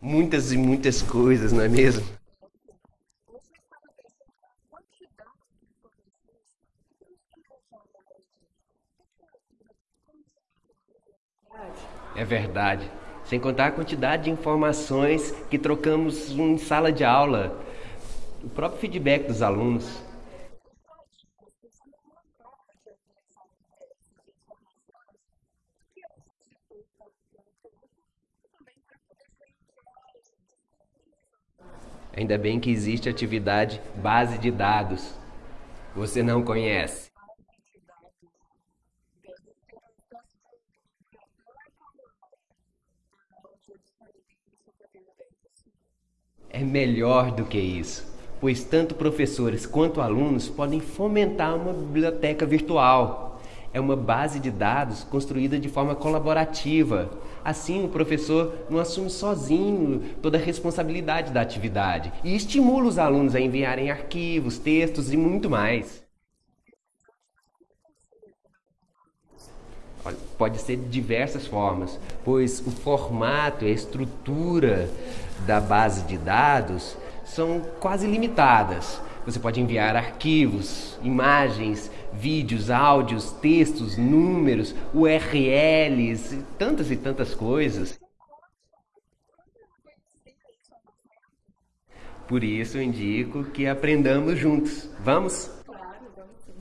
Muitas e muitas coisas, não é mesmo? É verdade. Sem contar a quantidade de informações que trocamos em sala de aula, o próprio feedback dos alunos. Ainda bem que existe atividade base de dados. Você não conhece? É melhor do que isso, pois tanto professores quanto alunos podem fomentar uma biblioteca virtual. É uma base de dados construída de forma colaborativa. Assim, o professor não assume sozinho toda a responsabilidade da atividade e estimula os alunos a enviarem arquivos, textos e muito mais. Pode ser de diversas formas, pois o formato e a estrutura da base de dados são quase limitadas. Você pode enviar arquivos, imagens, vídeos, áudios, textos, números, URLs, tantas e tantas coisas. Por isso eu indico que aprendamos juntos. Vamos? Claro, vamos sim.